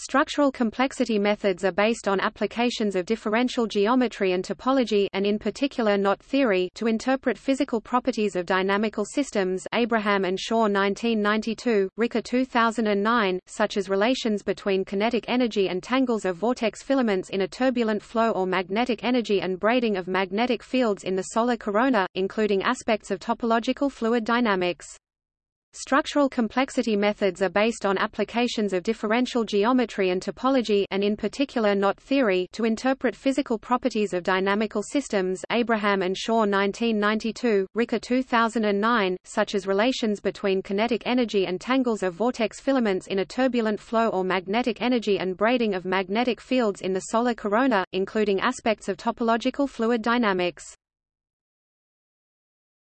Structural complexity methods are based on applications of differential geometry and topology and in particular knot theory to interpret physical properties of dynamical systems Abraham and Shaw 1992, Ricca 2009, such as relations between kinetic energy and tangles of vortex filaments in a turbulent flow or magnetic energy and braiding of magnetic fields in the solar corona, including aspects of topological fluid dynamics. Structural complexity methods are based on applications of differential geometry and topology and in particular knot theory to interpret physical properties of dynamical systems Abraham and Shaw 1992, Ricca 2009, such as relations between kinetic energy and tangles of vortex filaments in a turbulent flow or magnetic energy and braiding of magnetic fields in the solar corona, including aspects of topological fluid dynamics.